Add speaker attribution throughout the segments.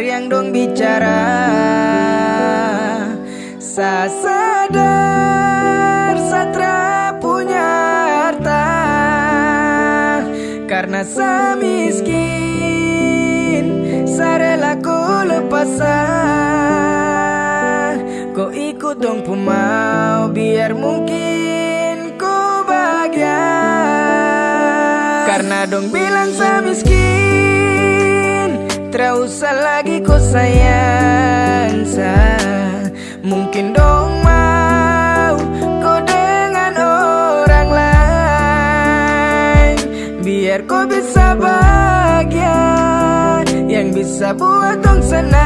Speaker 1: yang dong bicara Sa sadar satra punya harta. Karena sa miskin Sa rela ku lepas Kau ikut dong pemau Biar mungkin ku bahagia. Karena dong bilang sa miskin Terusah lagi kau sayang sa Mungkin dong mau kau dengan orang lain. Biar kau bisa bahagia Yang bisa buat dong senang.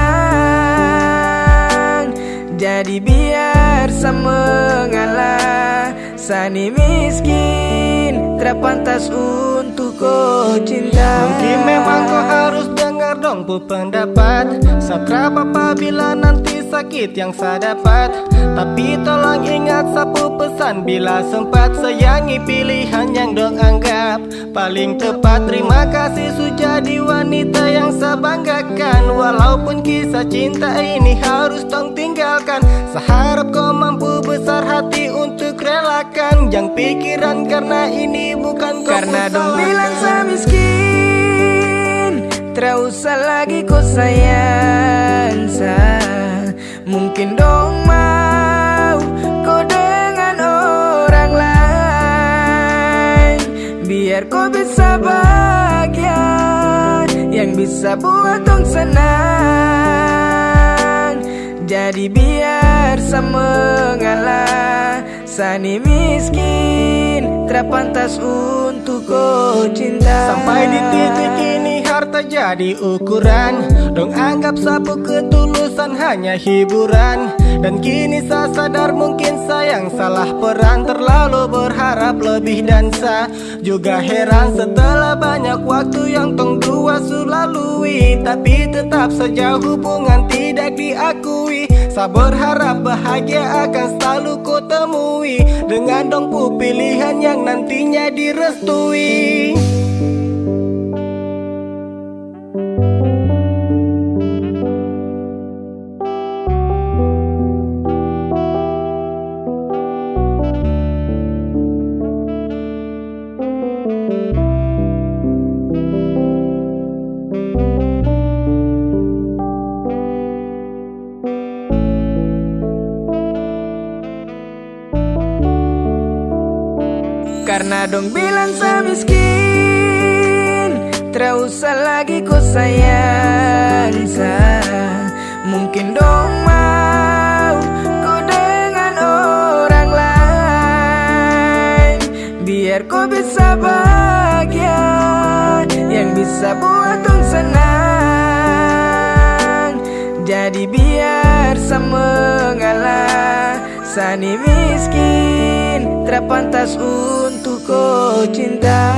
Speaker 1: Jadi biar sama mengalah Sani miskin Terpantas untuk kau cinta.
Speaker 2: Mungkin memang kau harus dengar dong bu pendapat Satra apabila nanti sakit yang saya dapat. Tapi tolong ingat sapu pesan Bila sempat. Sayangi pilihan yang dong anggap Paling tepat. Terima kasih sudah di wanita yang saya banggakan. Walaupun kisah cinta ini harus dong tinggalkan. Seharap kau mampu besar hati untuk relakan. Jangan pikiran karena ini bukan kau
Speaker 1: Karena dong. Bilang saya miskin Terusah lagi kau sayang sa Mungkin dong mau kau dengan orang lain. Biar kau bisa bahagia Yang bisa buat dong senang. Jadi biar sama mengalah Sani miskin Terpantas untuk kau cinta.
Speaker 2: Sampai di titik ini harta jadi ukuran. Dong anggap sapu ketulusan hanya hiburan. Dan kini saya sadar mungkin sayang salah peran. Terlalu berharap lebih dan sa. Juga heran setelah banyak waktu yang tong dua sulalui. Tapi tetap saja hubungan tidak diakui. Saya berharap bahagia akan selalu kau temui. Dengan dong pilihan yang nantinya direstui
Speaker 1: Karena dong bilang saya miskin Terusah lagi kau sayang. Sa Mungkin dong mau kau dengan orang lain. Biar kau bisa bahagia Yang bisa buat dong senang. Jadi biar sama mengalah Sani miskin Terpantas untuk kau cinta